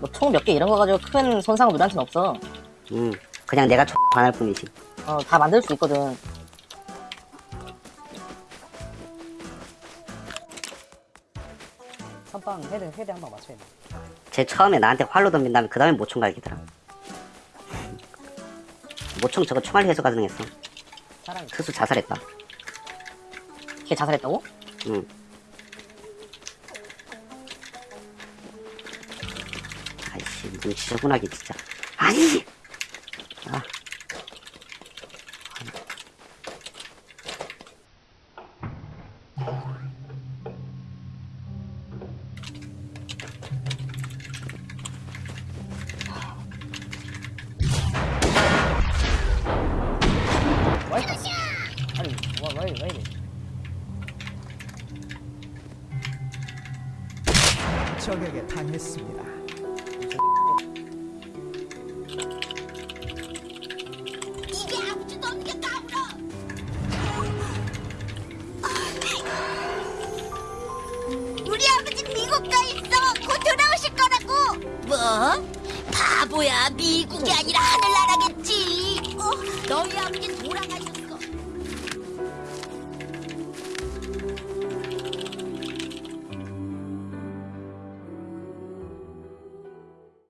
뭐총 몇 개 이런 거 가지고 큰 손상은 우리한테는 없어. 음, 그냥 내가 X 반할 뿐이지. 어, 다 만들 수 있거든. 선빵 헤드 헤드 한방 맞춰야 돼. 쟤 처음에 나한테 활로 덤빈 다음에 그 다음에 모총 갈기더라. 모총 저거 총알 회수가 가능했어. 사람이 특수 자살했다. 걔 자살했다고? 응. 무슨 지저분하게 진짜. 아니! 아. 적에게 당했습니다. 아버지 미국 가 있어. 곧 돌아오실 거라고. 뭐? 바보야. 미국이 아니라 하늘나라겠지.